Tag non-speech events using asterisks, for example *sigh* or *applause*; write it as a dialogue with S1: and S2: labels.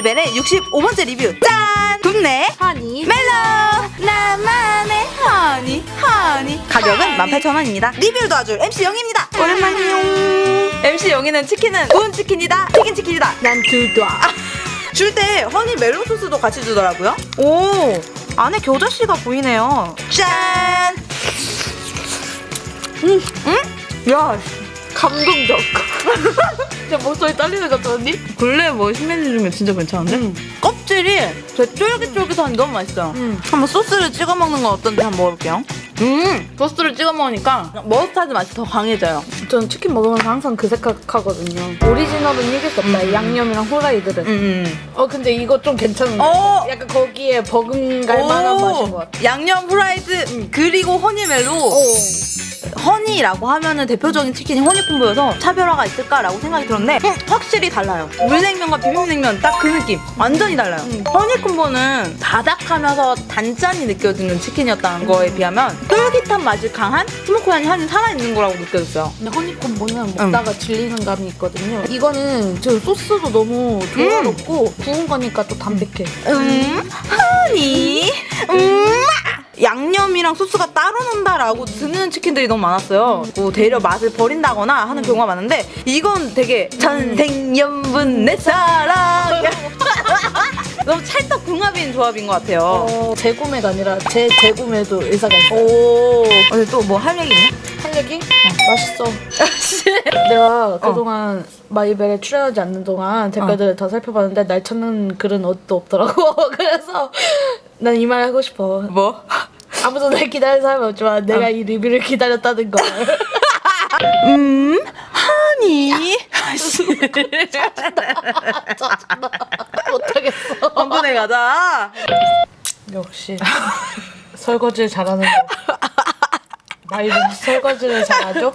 S1: 오늘 65번째 리뷰. 짠! 국내
S2: 하니.
S1: 멜로. 나만의 허니 허니 가격은 18,000원입니다. 리뷰를 도와줄 MC 영입니다. 오랜만이요. MC 영이는 치킨은 구운 치킨이다. 튀긴 치킨이다.
S2: 난 둘다.
S1: 줄때 허니 멜론 소스도 같이 주더라고요. 오 안에 겨자씨가 보이네요. 짠!
S2: 음.
S1: 응? 야
S2: 감동적 *laughs* 진짜 목소리 떨리는 것 같아 언니?
S1: 근래 뭐 신메뉴 중에 진짜 괜찮은데?
S2: 음.
S1: 껍질이 되게 쫄깃쫄깃하니 너무 맛있어요
S2: 음.
S1: 한번 소스를 찍어 먹는 건 어떤지 한번 먹어볼게요 음 소스를 찍어 먹으니까 머스타드 맛이 더 강해져요
S2: 전 치킨 먹으면서 항상 그 생각하거든요 오리지널은 이길 수 없다 양념이랑 후라이드는
S1: 음.
S2: 어 근데 이거 좀 괜찮은 거
S1: 어.
S2: 약간 거기에 버금갈 만한
S1: 오,
S2: 맛인 것 같아
S1: 양념 프라이드 그리고 허니멜로 허니라고 하면은 대표적인 치킨이 허니콤보여서 차별화가 있을까라고 생각이 들었는데 음, 확실히 달라요. 물냉면과 비빔냉면 딱 그 느낌. 완전히 달라요.
S2: 음.
S1: 허니콤보는 바닥하면서 단짠이 느껴지는 치킨이었다는 거에 비하면 쫄깃한 맛이 강한 스모크향이 한이 살아있는 거라고 느껴졌어요.
S2: 근데 허니콤보는 먹다가 질리는 감이 있거든요. 이거는 저 소스도 너무 조화롭고 구운 거니까 또 담백해.
S1: 음, 허니, 음, 양념이랑 소스가 따로 논다라고 드는 치킨들이 너무 많았어요. 뭐 대려 맛을 버린다거나 하는 경우가 많은데 이건 되게 전생연분 내 사랑. *laughs* 너무 찰떡 궁합인 조합인 것 같아요.
S2: 어, 재구매가 아니라 재 재구매도 의사가 있어
S1: 오, 또 뭐 할 얘기 있니?
S2: 할 얘기? 어, 맛있어 내가 그동안 마이벨에 출연하지 않는 동안 댓글들을 다 살펴봤는데 날 찾는 글은 어디도 없더라고 *laughs* 그래서 난 이 말 하고 싶어
S1: 뭐?
S2: 아무도 날 기다리는 사람이 없지만 내가 이 리뷰를 기다렸다는 걸. *laughs*
S1: 음, 허니.
S2: 짜증나. 못하겠어.
S1: 한번에 가자.
S2: 역시. 설거지를 잘하는 거. 마이벨 설거지를 잘하죠?